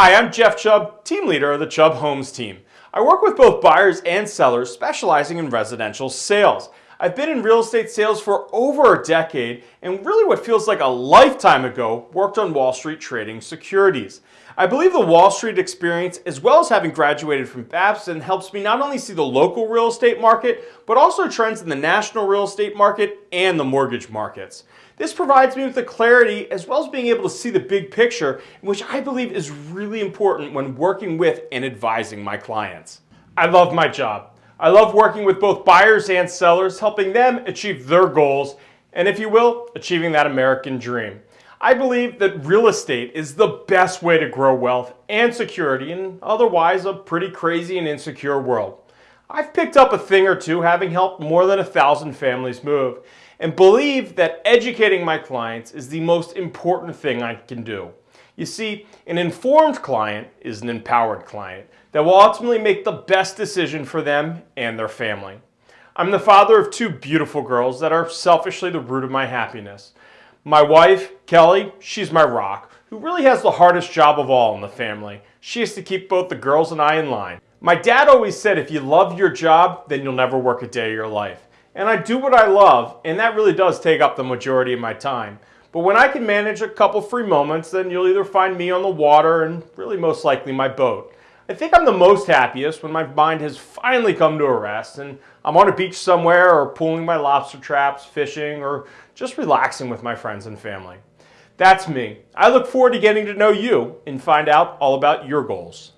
Hi, I'm Jeff Chubb, team leader of the Chubb Homes team. I work with both buyers and sellers specializing in residential sales. I've been in real estate sales for over a decade and really what feels like a lifetime ago worked on Wall Street trading securities. I believe the Wall Street experience as well as having graduated from Babson helps me not only see the local real estate market but also trends in the national real estate market and the mortgage markets. This provides me with the clarity as well as being able to see the big picture, which I believe is really important when working with and advising my clients. I love my job. I love working with both buyers and sellers, helping them achieve their goals, and if you will, achieving that American dream. I believe that real estate is the best way to grow wealth and security in otherwise a pretty crazy and insecure world. I've picked up a thing or two having helped more than a thousand families move and believe that educating my clients is the most important thing I can do. You see, an informed client is an empowered client that will ultimately make the best decision for them and their family. I'm the father of two beautiful girls that are selfishly the root of my happiness. My wife, Kelly, she's my rock, who really has the hardest job of all in the family. She has to keep both the girls and I in line. My dad always said if you love your job, then you'll never work a day of your life and I do what I love, and that really does take up the majority of my time. But when I can manage a couple free moments, then you'll either find me on the water and really most likely my boat. I think I'm the most happiest when my mind has finally come to a rest and I'm on a beach somewhere or pulling my lobster traps, fishing, or just relaxing with my friends and family. That's me. I look forward to getting to know you and find out all about your goals.